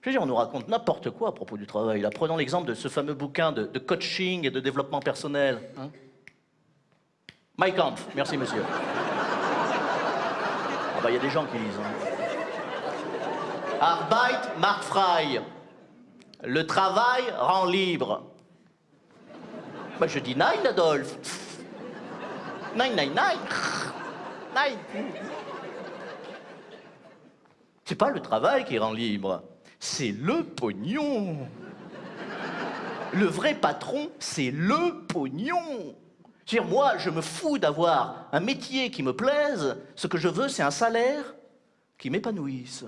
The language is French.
Je veux dire, on nous raconte n'importe quoi à propos du travail. Prenons l'exemple de ce fameux bouquin de, coaching et de développement personnel. Hein Mike Kampf, merci monsieur. Ah bah il y a des gens qui lisent. Hein. Arbeit macht frei. Le travail rend libre. Bah je dis nein, Adolphe. Nein, nein, nein. Nein. C'est pas le travail qui rend libre, c'est le pognon. Le vrai patron, c'est le pognon. Dire moi, je me fous d'avoir un métier qui me plaise. Ce que je veux, c'est un salaire qui m'épanouisse.